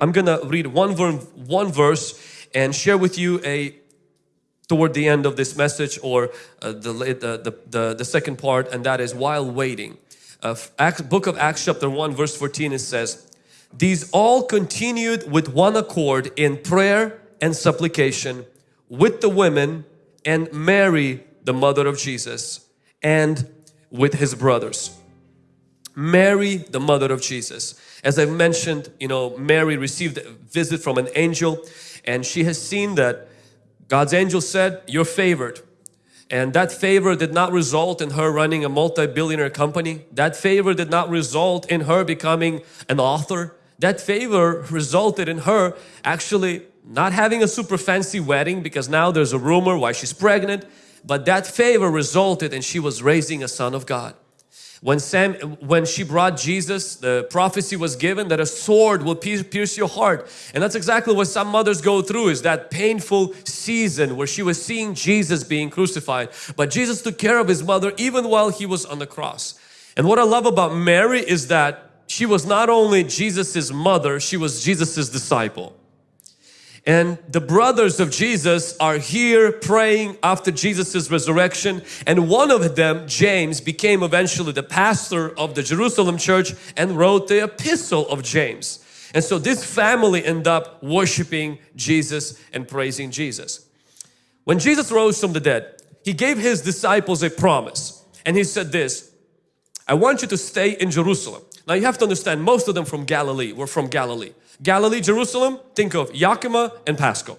I'm gonna read one, one verse and share with you a toward the end of this message or uh, the, the, the, the, second part and that is while waiting. Uh, Acts, book of Acts chapter 1 verse 14 it says, These all continued with one accord in prayer and supplication with the women and Mary the mother of Jesus and with his brothers. Mary the mother of Jesus. As I mentioned, you know, Mary received a visit from an angel and she has seen that God's angel said, you're favored. And that favor did not result in her running a multi-billionaire company. That favor did not result in her becoming an author. That favor resulted in her actually not having a super fancy wedding because now there's a rumor why she's pregnant. But that favor resulted in she was raising a son of God. When, Sam, when she brought Jesus, the prophecy was given that a sword will pierce your heart. And that's exactly what some mothers go through is that painful season where she was seeing Jesus being crucified. But Jesus took care of his mother even while he was on the cross. And what I love about Mary is that she was not only Jesus's mother, she was Jesus's disciple. And the brothers of Jesus are here praying after Jesus's resurrection and one of them, James, became eventually the pastor of the Jerusalem church and wrote the epistle of James. And so this family end up worshiping Jesus and praising Jesus. When Jesus rose from the dead, He gave His disciples a promise and He said this, I want you to stay in Jerusalem. Now you have to understand most of them from Galilee were from Galilee. Galilee, Jerusalem, think of Yakima and Pasco.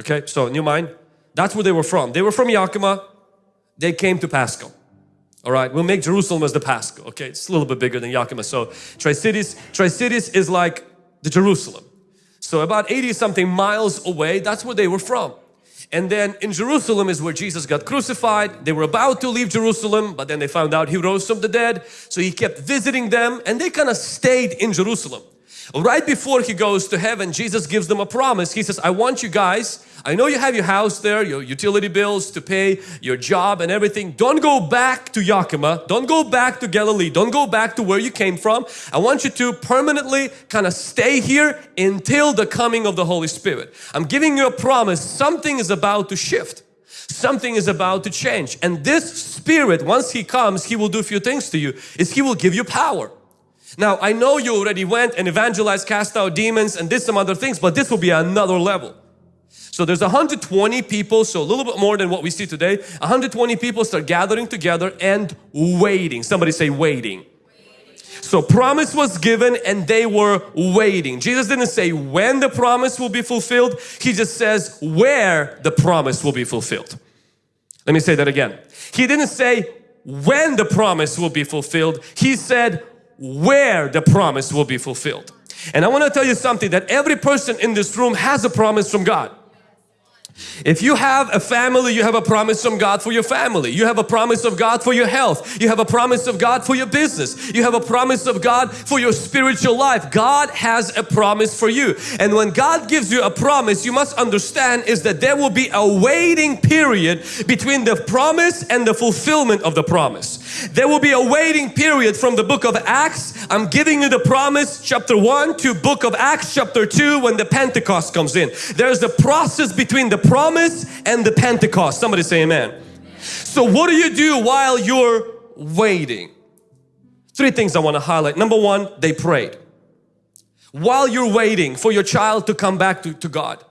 Okay, so in your mind, that's where they were from. They were from Yakima, they came to Pasco. All right, we'll make Jerusalem as the Pasco. Okay, it's a little bit bigger than Yakima. So Tri-Cities, Tri-Cities is like the Jerusalem. So about 80 something miles away, that's where they were from. And then in Jerusalem is where Jesus got crucified. They were about to leave Jerusalem, but then they found out He rose from the dead. So He kept visiting them and they kind of stayed in Jerusalem. Right before he goes to heaven, Jesus gives them a promise. He says, I want you guys, I know you have your house there, your utility bills to pay, your job and everything. Don't go back to Yakima. Don't go back to Galilee. Don't go back to where you came from. I want you to permanently kind of stay here until the coming of the Holy Spirit. I'm giving you a promise. Something is about to shift. Something is about to change. And this Spirit, once He comes, He will do a few things to you. Is He will give you power. Now I know you already went and evangelized, cast out demons and did some other things, but this will be another level. So there's 120 people, so a little bit more than what we see today. 120 people start gathering together and waiting. Somebody say waiting. So promise was given and they were waiting. Jesus didn't say when the promise will be fulfilled. He just says where the promise will be fulfilled. Let me say that again. He didn't say when the promise will be fulfilled. He said where the promise will be fulfilled. And I want to tell you something that every person in this room has a promise from God. If you have a family, you have a promise from God for your family. You have a promise of God for your health. You have a promise of God for your business. You have a promise of God for your spiritual life. God has a promise for you. And when God gives you a promise, you must understand is that there will be a waiting period between the promise and the fulfillment of the promise. There will be a waiting period from the book of Acts. I'm giving you the promise chapter 1 to book of Acts chapter 2 when the Pentecost comes in. There's a process between the promise and the Pentecost. Somebody say amen. So what do you do while you're waiting? Three things I want to highlight. Number one, they prayed. While you're waiting for your child to come back to, to God,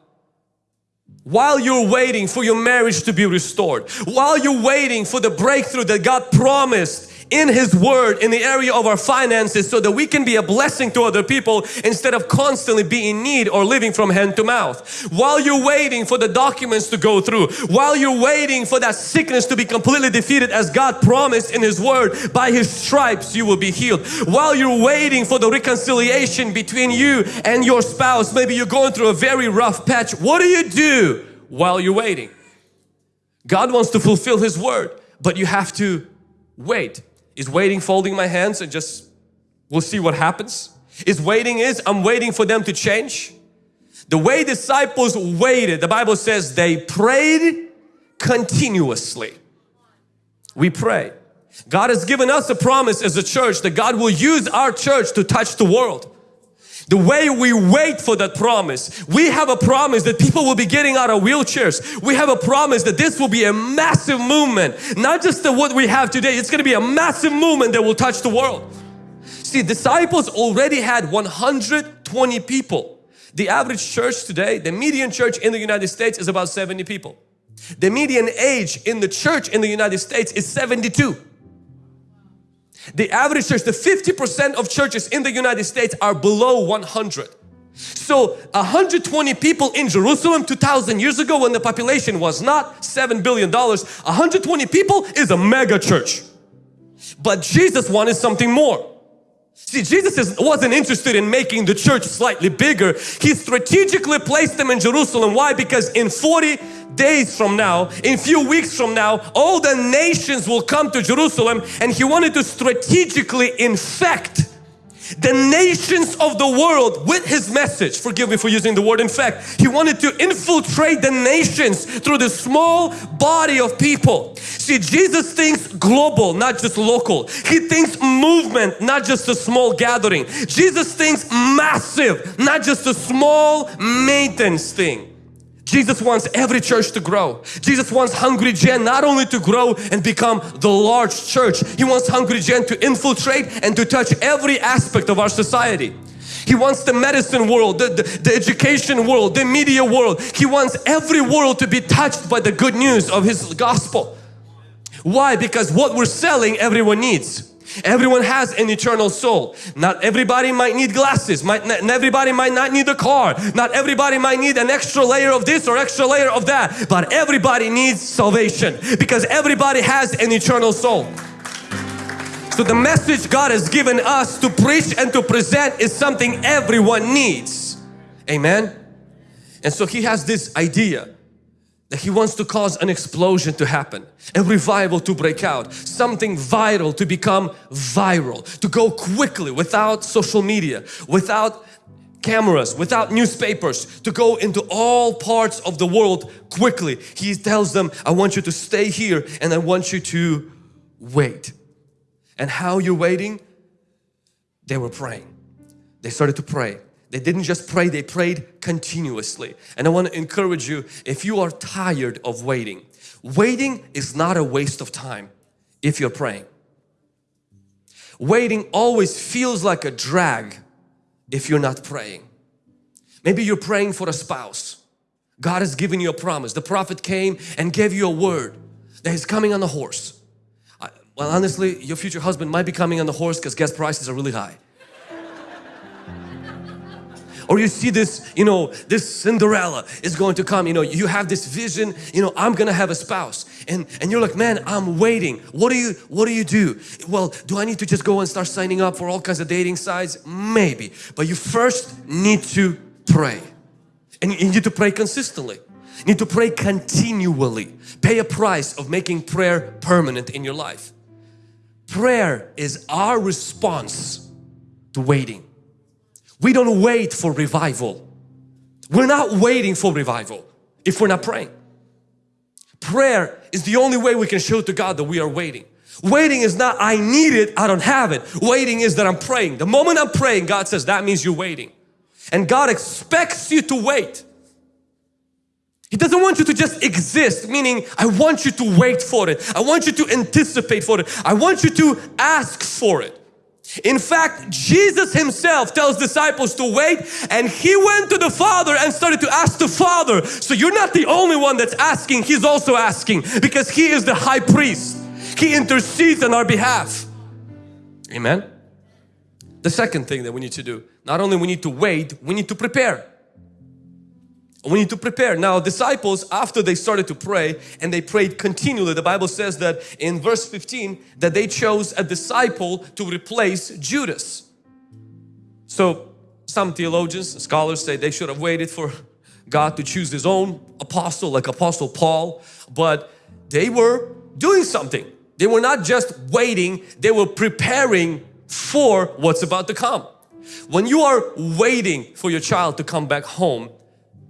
while you're waiting for your marriage to be restored, while you're waiting for the breakthrough that God promised in His Word in the area of our finances so that we can be a blessing to other people instead of constantly being in need or living from hand to mouth. While you're waiting for the documents to go through, while you're waiting for that sickness to be completely defeated as God promised in His Word, by His stripes you will be healed. While you're waiting for the reconciliation between you and your spouse, maybe you're going through a very rough patch, what do you do while you're waiting? God wants to fulfill His Word, but you have to wait. Is waiting folding my hands and just we'll see what happens? Is waiting is I'm waiting for them to change? The way disciples waited, the Bible says they prayed continuously. We pray. God has given us a promise as a church that God will use our church to touch the world. The way we wait for that promise, we have a promise that people will be getting out of wheelchairs. We have a promise that this will be a massive movement, not just the, what we have today. It's going to be a massive movement that will touch the world. See, disciples already had 120 people. The average church today, the median church in the United States is about 70 people. The median age in the church in the United States is 72. The average church, the 50% of churches in the United States are below 100. So 120 people in Jerusalem 2,000 years ago when the population was not 7 billion dollars, 120 people is a mega church. But Jesus wanted something more. See, Jesus wasn't interested in making the church slightly bigger. He strategically placed them in Jerusalem. Why? Because in 40 days from now, in few weeks from now, all the nations will come to Jerusalem and He wanted to strategically infect the nations of the world with His message. Forgive me for using the word In fact, He wanted to infiltrate the nations through the small body of people. See, Jesus thinks global, not just local. He thinks movement, not just a small gathering. Jesus thinks massive, not just a small maintenance thing. Jesus wants every church to grow. Jesus wants Hungry Gen not only to grow and become the large church. He wants Hungry Gen to infiltrate and to touch every aspect of our society. He wants the medicine world, the, the, the, education world, the media world. He wants every world to be touched by the good news of His gospel. Why? Because what we're selling everyone needs. Everyone has an eternal soul. Not everybody might need glasses. Might not everybody might not need a car. Not everybody might need an extra layer of this or extra layer of that. But everybody needs salvation because everybody has an eternal soul. So the message God has given us to preach and to present is something everyone needs. Amen. And so He has this idea He wants to cause an explosion to happen, a revival to break out, something vital to become viral, to go quickly without social media, without cameras, without newspapers, to go into all parts of the world quickly. He tells them, I want you to stay here and I want you to wait. And how you're waiting? They were praying. They started to pray. They didn't just pray, they prayed continuously. And I want to encourage you, if you are tired of waiting, waiting is not a waste of time if you're praying. Waiting always feels like a drag if you're not praying. Maybe you're praying for a spouse. God has given you a promise. The prophet came and gave you a word that he's coming on the horse. Well, honestly, your future husband might be coming on the horse because gas prices are really high or you see this you know this Cinderella is going to come you know you have this vision you know I'm gonna have a spouse. And and you're like man I'm waiting. What do you what do you do? Well do I need to just go and start signing up for all kinds of dating sites? Maybe. But you first need to pray. And you need to pray consistently. You need to pray continually. Pay a price of making prayer permanent in your life. Prayer is our response to waiting we don't wait for revival. We're not waiting for revival if we're not praying. Prayer is the only way we can show to God that we are waiting. Waiting is not I need it, I don't have it. Waiting is that I'm praying. The moment I'm praying, God says that means you're waiting. And God expects you to wait. He doesn't want you to just exist, meaning I want you to wait for it. I want you to anticipate for it. I want you to ask for it. In fact, Jesus himself tells disciples to wait and he went to the Father and started to ask the Father. So you're not the only one that's asking, he's also asking because he is the high priest. He intercedes on our behalf. Amen. The second thing that we need to do, not only we need to wait, we need to prepare. We need to prepare. Now disciples after they started to pray and they prayed continually the Bible says that in verse 15 that they chose a disciple to replace Judas. So some theologians, scholars say they should have waited for God to choose his own apostle like apostle Paul but they were doing something. They were not just waiting, they were preparing for what's about to come. When you are waiting for your child to come back home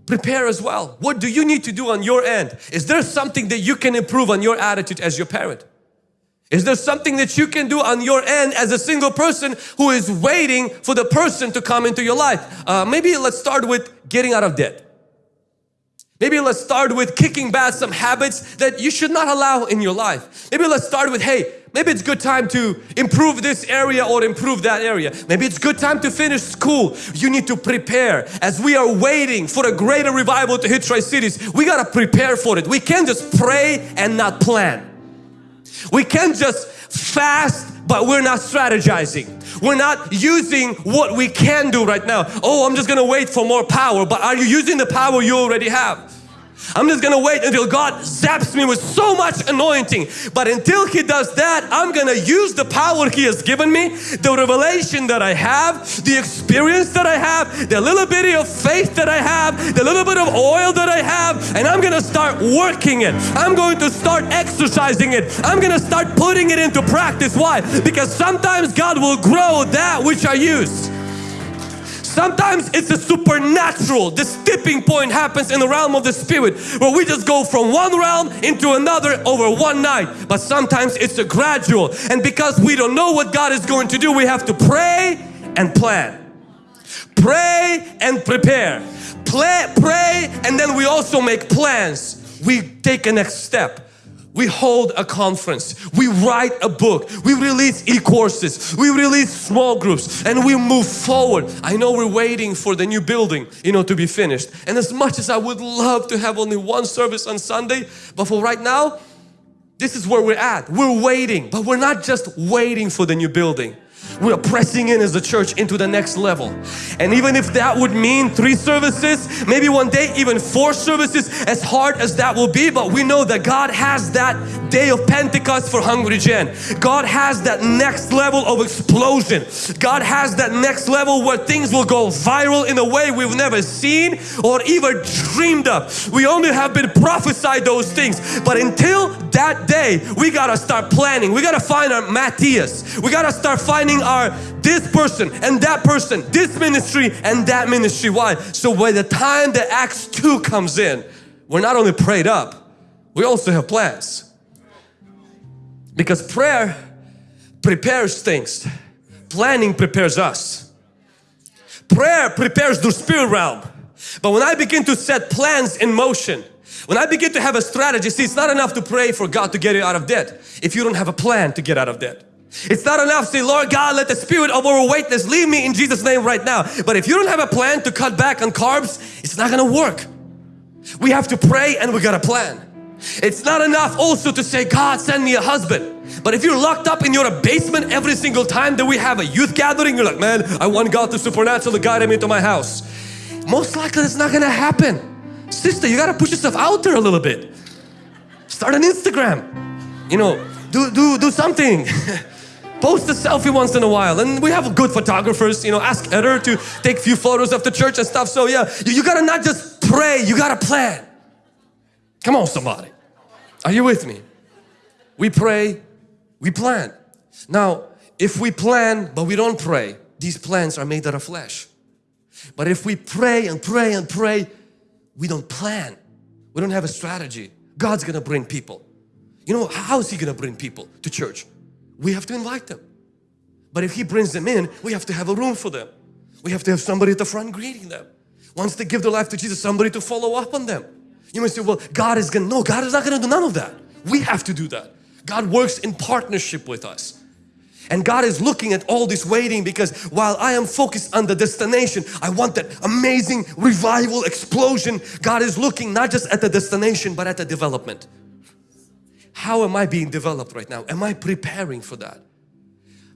prepare as well. What do you need to do on your end? Is there something that you can improve on your attitude as your parent? Is there something that you can do on your end as a single person who is waiting for the person to come into your life? Uh, maybe let's start with getting out of debt. Maybe let's start with kicking back some habits that you should not allow in your life. Maybe let's start with, hey, maybe it's good time to improve this area or improve that area. Maybe it's good time to finish school. You need to prepare. As we are waiting for a greater revival to hit Tri-Cities, we got to prepare for it. We can't just pray and not plan. We can't just fast but we're not strategizing. We're not using what we can do right now. Oh, I'm just gonna wait for more power. But are you using the power you already have? I'm just gonna wait until God zaps me with so much anointing. But until He does that, I'm gonna use the power He has given me, the revelation that I have, the experience that I have, the little bit of faith that I have, the little bit of oil that I have, and I'm gonna start working it. I'm going to start exercising it. I'm gonna start putting it into practice. Why? Because sometimes God will grow that which I use. Sometimes it's a supernatural. This tipping point happens in the realm of the spirit where we just go from one realm into another over one night. But sometimes it's a gradual and because we don't know what God is going to do we have to pray and plan. Pray and prepare. Play, pray and then we also make plans. We take a next step we hold a conference, we write a book, we release e-courses, we release small groups and we move forward. I know we're waiting for the new building, you know, to be finished. And as much as I would love to have only one service on Sunday, but for right now, this is where we're at. We're waiting, but we're not just waiting for the new building. We are pressing in as a church into the next level. And even if that would mean three services, maybe one day even four services, as hard as that will be, but we know that God has that day of Pentecost for Hungry Gen. God has that next level of explosion. God has that next level where things will go viral in a way we've never seen or even dreamed of. We only have been prophesied those things. But until that day, we gotta start planning. We gotta find our Matthias. We gotta start finding our this person and that person, this ministry and that ministry. Why? So by the time the Acts 2 comes in, we're not only prayed up, we also have plans. Because prayer prepares things. Planning prepares us. Prayer prepares the spirit realm. But when I begin to set plans in motion, when I begin to have a strategy, see it's not enough to pray for God to get you out of debt if you don't have a plan to get out of debt. It's not enough to say, Lord God, let the spirit of overweightness leave me in Jesus' name right now. But if you don't have a plan to cut back on carbs, it's not going to work. We have to pray and we got a plan. It's not enough also to say, God send me a husband. But if you're locked up in your basement every single time that we have a youth gathering, you're like, man, I want God to supernaturally guide me into my house. Most likely it's not gonna happen. Sister, you gotta push yourself out there a little bit. Start an Instagram. You know, do, do, do something. Post a selfie once in a while and we have good photographers, you know, ask Eder to take a few photos of the church and stuff. So yeah, you, you gotta not just pray, you gotta plan. Come on somebody. Are you with me? We pray, we plan. Now, if we plan but we don't pray, these plans are made out of flesh. But if we pray and pray and pray, we don't plan. We don't have a strategy. God's gonna bring people. You know, how is He gonna bring people to church? We have to invite them. But if He brings them in, we have to have a room for them. We have to have somebody at the front greeting them. Once they give their life to Jesus, somebody to follow up on them. You may say, well, God is gonna, no, God is not gonna do none of that. We have to do that. God works in partnership with us. And God is looking at all this waiting because while I am focused on the destination, I want that amazing revival explosion. God is looking not just at the destination but at the development. How am I being developed right now? Am I preparing for that?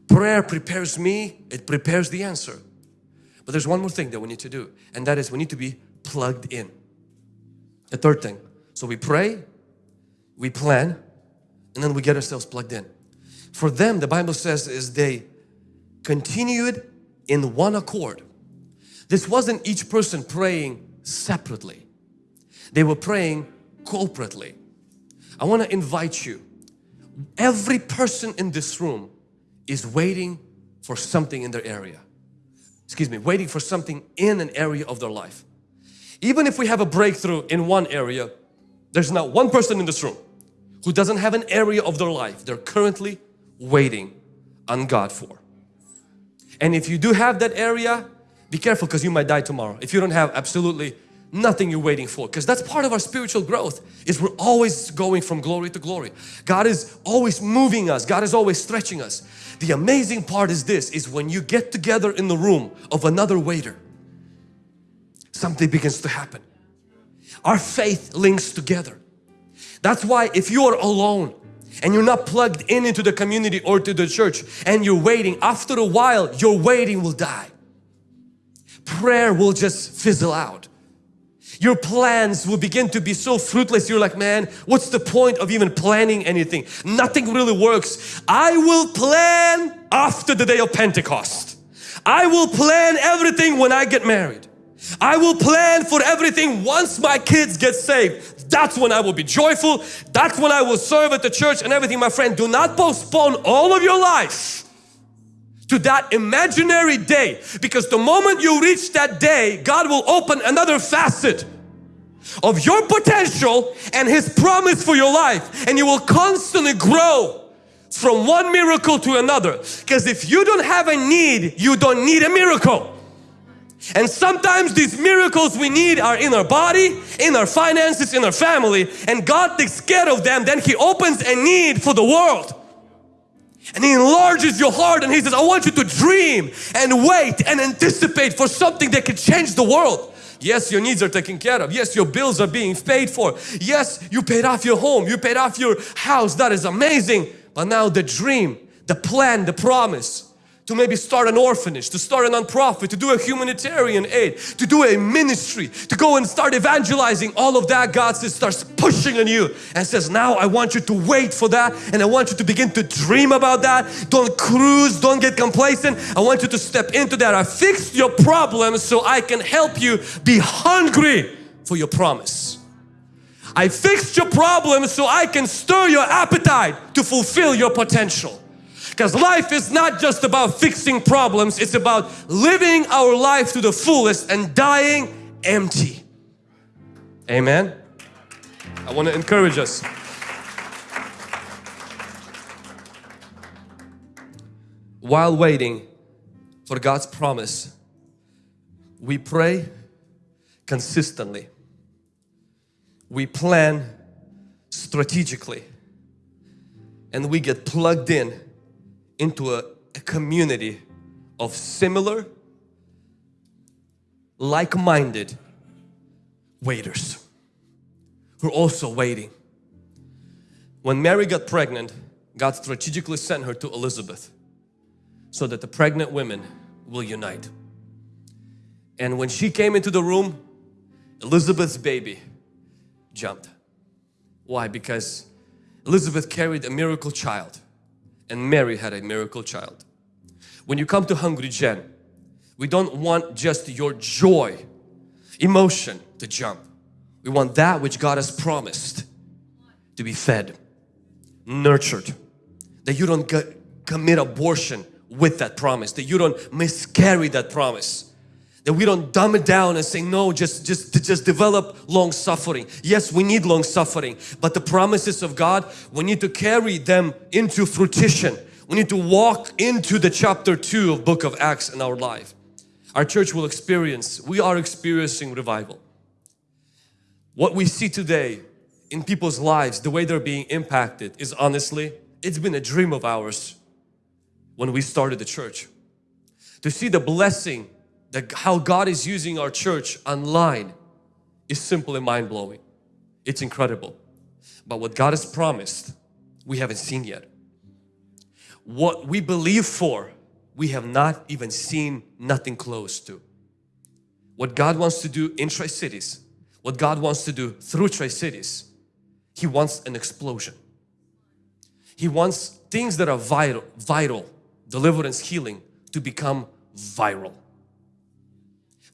Prayer prepares me, it prepares the answer. But there's one more thing that we need to do and that is we need to be plugged in. The third thing. So we pray, we plan, and then we get ourselves plugged in. For them, the Bible says is they continued in one accord. This wasn't each person praying separately. They were praying corporately. I want to invite you. Every person in this room is waiting for something in their area. Excuse me, waiting for something in an area of their life. Even if we have a breakthrough in one area, there's not one person in this room who doesn't have an area of their life they're currently waiting on God for. And if you do have that area, be careful because you might die tomorrow. If you don't have absolutely nothing you're waiting for because that's part of our spiritual growth is we're always going from glory to glory. God is always moving us. God is always stretching us. The amazing part is this is when you get together in the room of another waiter something begins to happen. Our faith links together. That's why if you are alone and you're not plugged in into the community or to the church and you're waiting, after a while your waiting will die. Prayer will just fizzle out. Your plans will begin to be so fruitless. You're like, man, what's the point of even planning anything? Nothing really works. I will plan after the day of Pentecost. I will plan everything when I get married. I will plan for everything once my kids get saved. That's when I will be joyful. That's when I will serve at the church and everything. My friend, do not postpone all of your life to that imaginary day. Because the moment you reach that day God will open another facet of your potential and His promise for your life. And you will constantly grow from one miracle to another. Because if you don't have a need you don't need a miracle. And sometimes these miracles we need are in our body, in our finances, in our family. And God takes care of them. Then He opens a need for the world and He enlarges your heart and He says, I want you to dream and wait and anticipate for something that can change the world. Yes, your needs are taken care of. Yes, your bills are being paid for. Yes, you paid off your home. You paid off your house. That is amazing. But now the dream, the plan, the promise to maybe start an orphanage, to start a non-profit, to do a humanitarian aid, to do a ministry, to go and start evangelizing, all of that God says starts pushing on you and says now I want you to wait for that and I want you to begin to dream about that. Don't cruise, don't get complacent. I want you to step into that. I fixed your problems so I can help you be hungry for your promise. I fixed your problems so I can stir your appetite to fulfill your potential. Because life is not just about fixing problems, it's about living our life to the fullest and dying empty. Amen. I want to encourage us. While waiting for God's promise, we pray consistently. We plan strategically and we get plugged in into a, a community of similar, like-minded waiters who are also waiting. When Mary got pregnant, God strategically sent her to Elizabeth so that the pregnant women will unite. And when she came into the room, Elizabeth's baby jumped. Why? Because Elizabeth carried a miracle child and Mary had a miracle child. When you come to Hungry Gen, we don't want just your joy, emotion to jump. We want that which God has promised to be fed, nurtured, that you don't commit abortion with that promise, that you don't miscarry that promise, that we don't dumb it down and say no just just just develop long suffering. Yes we need long suffering but the promises of God we need to carry them into fruition. We need to walk into the chapter 2 of book of Acts in our life. Our church will experience we are experiencing revival. What we see today in people's lives the way they're being impacted is honestly it's been a dream of ours when we started the church. To see the blessing that how God is using our church online is simply mind-blowing. It's incredible. But what God has promised, we haven't seen yet. What we believe for, we have not even seen nothing close to. What God wants to do in Tri-Cities, what God wants to do through Tri-Cities, He wants an explosion. He wants things that are vital, vital, deliverance, healing to become viral.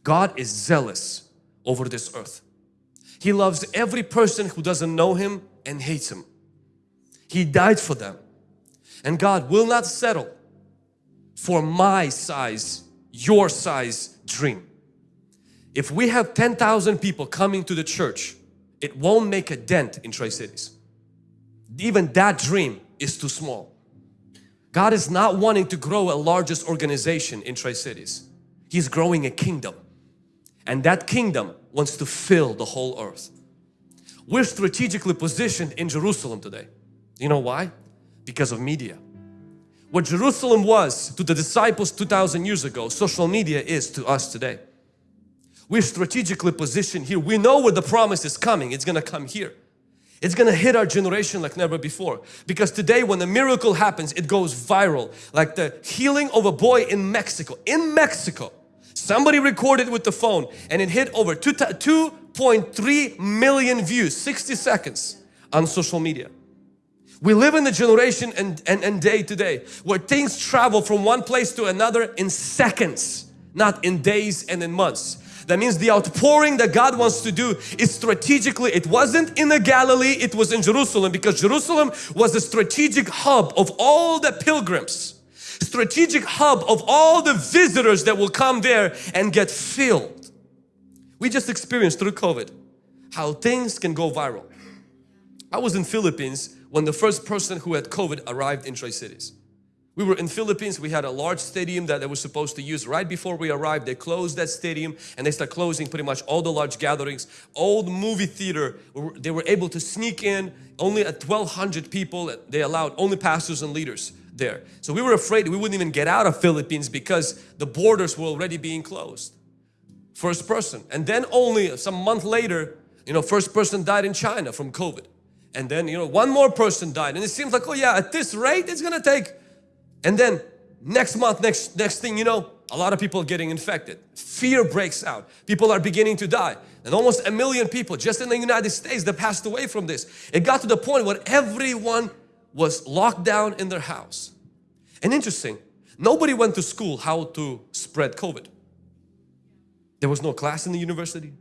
God is zealous over this earth. He loves every person who doesn't know Him and hates Him. He died for them. And God will not settle for my size, your size dream. If we have 10,000 people coming to the church, it won't make a dent in Tri-Cities. Even that dream is too small. God is not wanting to grow a largest organization in Tri-Cities. He's growing a kingdom. And that kingdom wants to fill the whole earth. We're strategically positioned in Jerusalem today. You know why? Because of media. What Jerusalem was to the disciples 2,000 years ago, social media is to us today. We're strategically positioned here. We know where the promise is coming. It's going to come here. It's going to hit our generation like never before. Because today when a miracle happens, it goes viral. Like the healing of a boy in Mexico. In Mexico, somebody recorded with the phone and it hit over 2.3 million views, 60 seconds on social media. We live in the generation and, and, and day to day where things travel from one place to another in seconds, not in days and in months. That means the outpouring that God wants to do is strategically, it wasn't in the Galilee, it was in Jerusalem because Jerusalem was the strategic hub of all the pilgrims. Strategic hub of all the visitors that will come there and get filled. We just experienced through COVID how things can go viral. I was in Philippines when the first person who had COVID arrived in Tri-Cities. We were in Philippines, we had a large stadium that they were supposed to use. Right before we arrived, they closed that stadium and they start closing pretty much all the large gatherings. Old movie theater, they were able to sneak in only at 1200 people. They allowed only pastors and leaders there. So we were afraid we wouldn't even get out of Philippines because the borders were already being closed. First person. And then only some month later, you know, first person died in China from COVID. And then you know one more person died. And it seems like oh yeah at this rate it's gonna take. And then next month next next thing you know a lot of people are getting infected. Fear breaks out. People are beginning to die. And almost a million people just in the United States that passed away from this. It got to the point where everyone was locked down in their house and interesting nobody went to school how to spread COVID there was no class in the university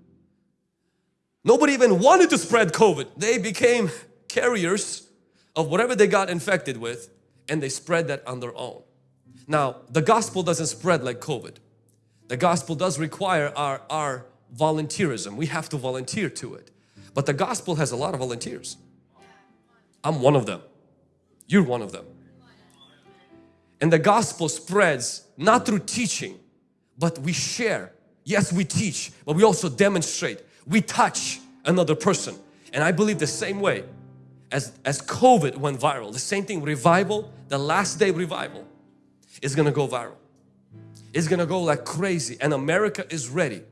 Nobody even wanted to spread COVID. They became carriers of whatever they got infected with and they spread that on their own. Now, the gospel doesn't spread like COVID. The gospel does require our, our volunteerism. We have to volunteer to it. But the gospel has a lot of volunteers. I'm one of them. You're one of them. And the gospel spreads not through teaching, but we share. Yes, we teach, but we also demonstrate we touch another person. And I believe the same way as, as COVID went viral, the same thing, revival, the last day revival is gonna go viral. It's gonna go like crazy and America is ready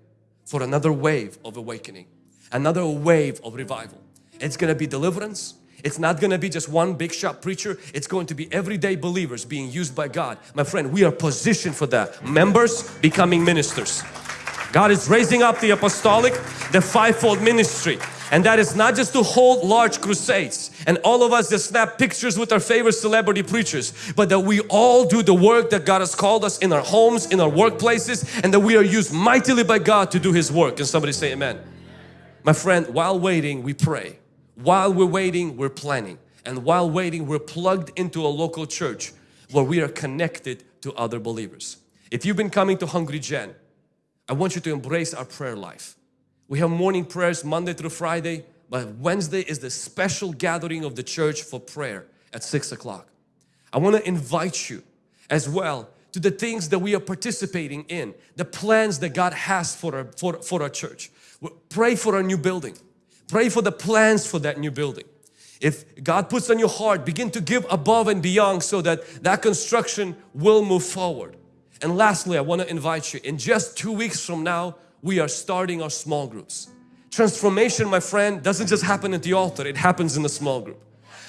for another wave of awakening, another wave of revival. It's gonna be deliverance. It's not gonna be just one big shot preacher. It's going to be everyday believers being used by God. My friend, we are positioned for that. Members becoming ministers. God is raising up the apostolic, the fivefold ministry. And that is not just to hold large crusades and all of us just snap pictures with our favorite celebrity preachers, but that we all do the work that God has called us in our homes, in our workplaces, and that we are used mightily by God to do His work. Can somebody say amen? My friend, while waiting, we pray. While we're waiting, we're planning. And while waiting, we're plugged into a local church where we are connected to other believers. If you've been coming to Hungry Gen, I want you to embrace our prayer life. We have morning prayers Monday through Friday, but Wednesday is the special gathering of the church for prayer at 6 o'clock. I want to invite you as well to the things that we are participating in, the plans that God has for our, for, for our church. Pray for our new building. Pray for the plans for that new building. If God puts on your heart, begin to give above and beyond so that that construction will move forward. And lastly, I want to invite you, in just two weeks from now, we are starting our small groups. Transformation, my friend, doesn't just happen at the altar, it happens in the small group.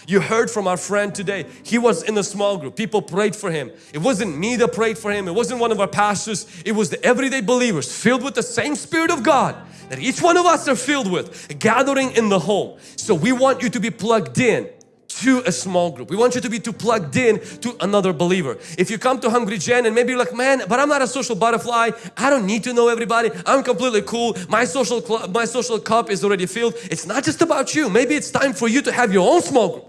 You heard from our friend today, he was in a small group. People prayed for him. It wasn't me that prayed for him, it wasn't one of our pastors, it was the everyday believers filled with the same Spirit of God that each one of us are filled with, gathering in the home. So we want you to be plugged in to a small group. We want you to be too plugged in to another believer. If you come to Hungry Gen and maybe you're like, man, but I'm not a social butterfly. I don't need to know everybody. I'm completely cool. My social my social cup is already filled. It's not just about you. Maybe it's time for you to have your own small group.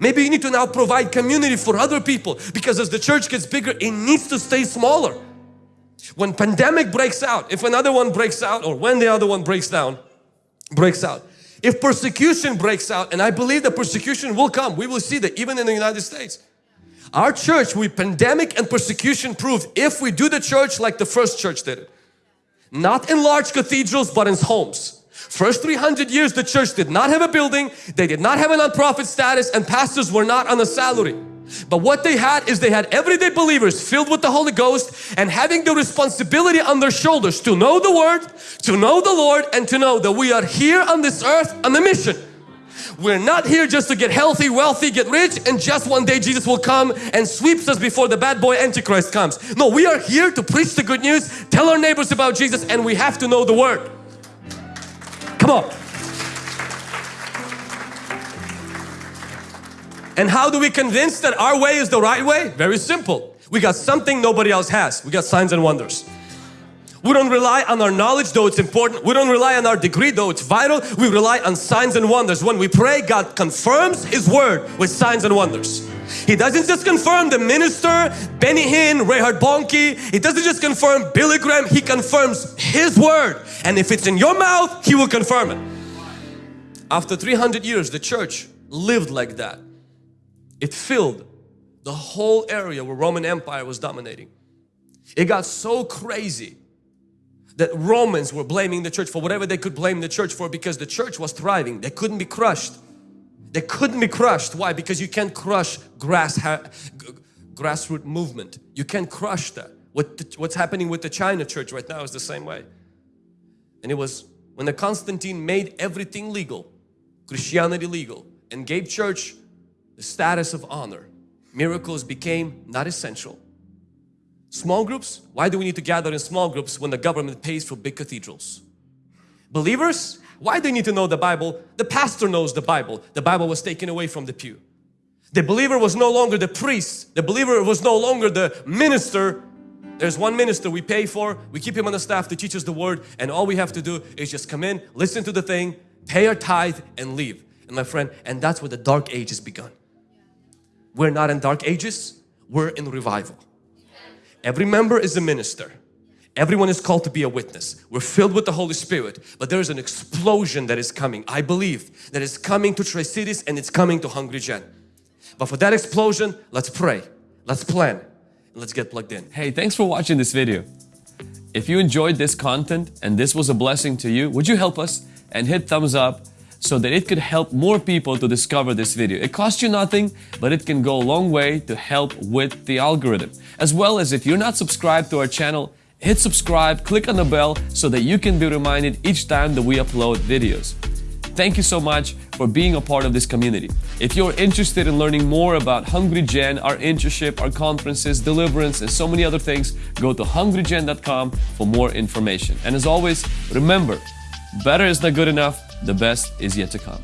Maybe you need to now provide community for other people because as the church gets bigger, it needs to stay smaller. When pandemic breaks out, if another one breaks out or when the other one breaks down, breaks out, if persecution breaks out, and I believe that persecution will come, we will see that even in the United States. Our church, we pandemic and persecution proof if we do the church like the first church did it. Not in large cathedrals, but in homes. First 300 years the church did not have a building, they did not have a non-profit status and pastors were not on a salary. But what they had is they had everyday believers filled with the Holy Ghost and having the responsibility on their shoulders to know the Word, to know the Lord and to know that we are here on this earth on a mission. We're not here just to get healthy, wealthy, get rich and just one day Jesus will come and sweeps us before the bad boy Antichrist comes. No, we are here to preach the good news, tell our neighbors about Jesus and we have to know the Word. Come on. And how do we convince that our way is the right way? Very simple. We got something nobody else has. We got signs and wonders. We don't rely on our knowledge though it's important. We don't rely on our degree though it's vital. We rely on signs and wonders. When we pray, God confirms His Word with signs and wonders. He doesn't just confirm the minister, Benny Hinn, Reinhard Bonnke. He doesn't just confirm Billy Graham. He confirms His Word. And if it's in your mouth, He will confirm it. After 300 years, the church lived like that. It filled the whole area where Roman Empire was dominating. It got so crazy that Romans were blaming the church for whatever they could blame the church for because the church was thriving. They couldn't be crushed. They couldn't be crushed. Why? Because you can't crush grass grassroots movement. You can't crush that. What the, what's happening with the China church right now is the same way. And it was when the Constantine made everything legal, Christianity legal, and gave church the status of honor, miracles became not essential. Small groups, why do we need to gather in small groups when the government pays for big cathedrals? Believers, why do you need to know the Bible? The pastor knows the Bible. The Bible was taken away from the pew. The believer was no longer the priest. The believer was no longer the minister. There's one minister we pay for. We keep him on the staff to teach us the word and all we have to do is just come in, listen to the thing, pay our tithe and leave. And my friend, and that's where the dark age has begun. We're not in dark ages, we're in revival. Every member is a minister. Everyone is called to be a witness. We're filled with the Holy Spirit, but there's an explosion that is coming. I believe that is coming to Tri-Cities and it's coming to Hungry Gen. But for that explosion, let's pray, let's plan, and let's get plugged in. Hey, thanks for watching this video. If you enjoyed this content and this was a blessing to you, would you help us and hit thumbs up so that it could help more people to discover this video. It costs you nothing, but it can go a long way to help with the algorithm. As well as if you're not subscribed to our channel, hit subscribe, click on the bell so that you can be reminded each time that we upload videos. Thank you so much for being a part of this community. If you're interested in learning more about Hungry Gen, our internship, our conferences, deliverance, and so many other things, go to hungrygen.com for more information. And as always, remember, better is not good enough, the best is yet to come.